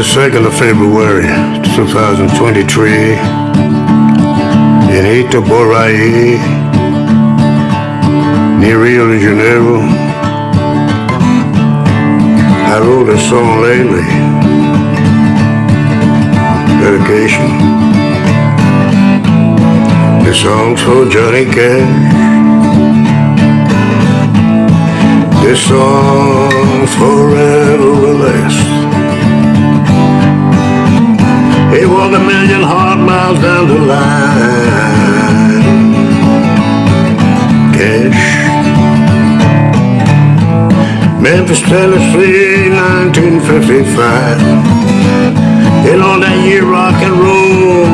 the 2nd of February 2023 in Itaboraí, near Rio de Janeiro. I wrote a song lately, dedication. This song's for Johnny Cash. This song forever He walked a million hard miles down the line. Cash. Memphis, Tennessee, 1955. And on that year, rock and roll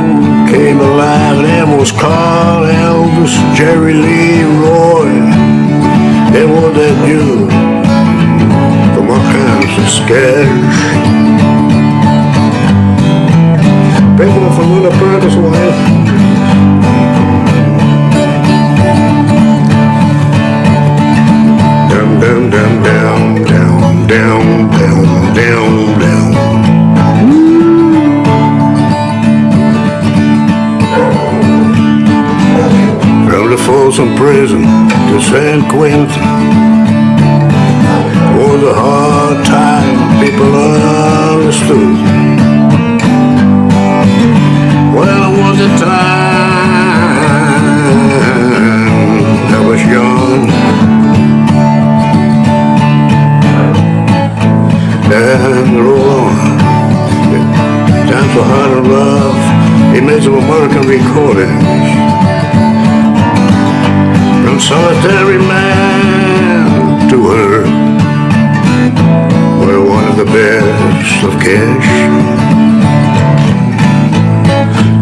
came alive. There was Carl, Elvis, Jerry Lee, down, down, down, down, down, down, down, From the Folsom Prison to San Quentin. And roll on. Time for heart and love some American recordings. From solitary man to her We're one of the best of cash.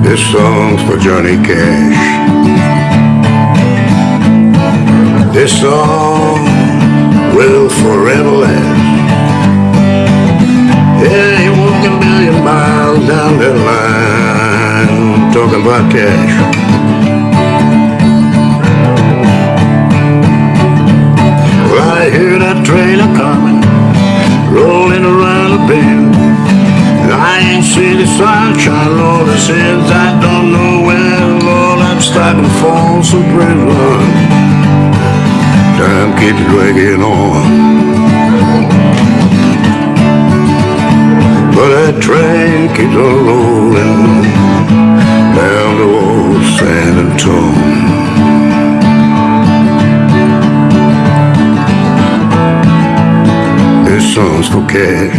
This song's for Johnny Cash. This song will forever talking about cash. Well, I hear that trailer coming, rolling around a bend. I ain't seen the sunshine, Lord, since I don't know when, Lord, I'm stuck in Folsom Prison. Time keeps dragging on. But that train keeps on rolling canções qualquer